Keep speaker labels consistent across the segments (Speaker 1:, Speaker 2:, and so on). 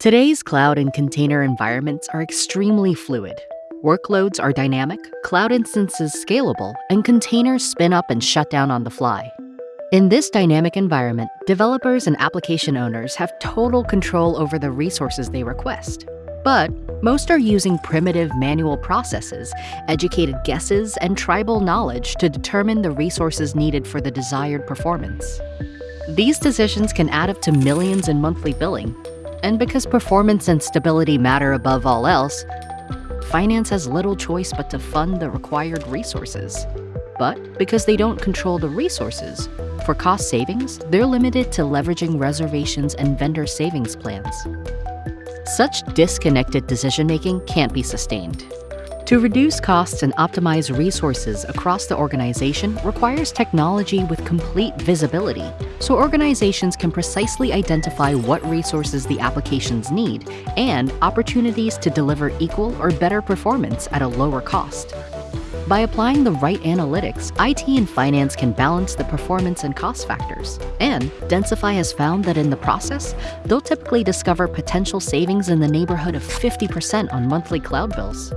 Speaker 1: Today's cloud and container environments are extremely fluid. Workloads are dynamic, cloud instances scalable, and containers spin up and shut down on the fly. In this dynamic environment, developers and application owners have total control over the resources they request. But most are using primitive manual processes, educated guesses, and tribal knowledge to determine the resources needed for the desired performance. These decisions can add up to millions in monthly billing, and because performance and stability matter above all else, finance has little choice but to fund the required resources. But because they don't control the resources, for cost savings, they're limited to leveraging reservations and vendor savings plans. Such disconnected decision-making can't be sustained. To reduce costs and optimize resources across the organization requires technology with complete visibility, so organizations can precisely identify what resources the applications need and opportunities to deliver equal or better performance at a lower cost. By applying the right analytics, IT and finance can balance the performance and cost factors. And Densify has found that in the process, they'll typically discover potential savings in the neighborhood of 50% on monthly cloud bills.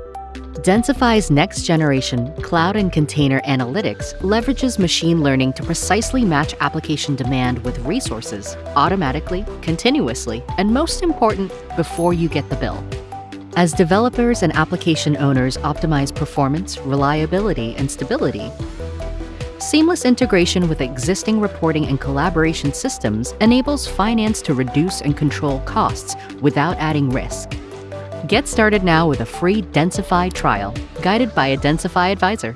Speaker 1: Densify's next generation cloud and container analytics leverages machine learning to precisely match application demand with resources automatically, continuously, and most important, before you get the bill. As developers and application owners optimize performance, reliability, and stability, seamless integration with existing reporting and collaboration systems enables finance to reduce and control costs without adding risk. Get started now with a free Densify trial, guided by a Densify advisor.